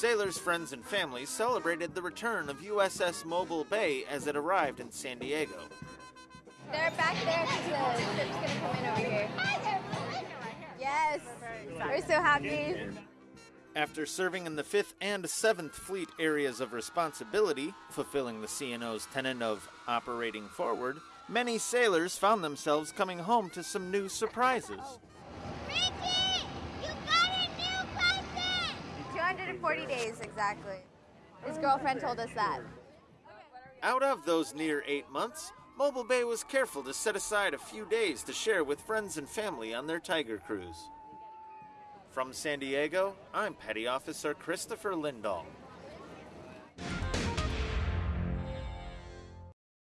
Sailors, friends, and family celebrated the return of USS Mobile Bay as it arrived in San Diego. They're back there because the ship's gonna come in over here. Yes, we're so happy. After serving in the 5th and 7th Fleet areas of responsibility, fulfilling the CNO's tenet of operating forward, many sailors found themselves coming home to some new surprises. 240 days exactly. His girlfriend told us that. Out of those near eight months, Mobile Bay was careful to set aside a few days to share with friends and family on their Tiger Cruise. From San Diego, I'm Petty Officer Christopher Lindahl.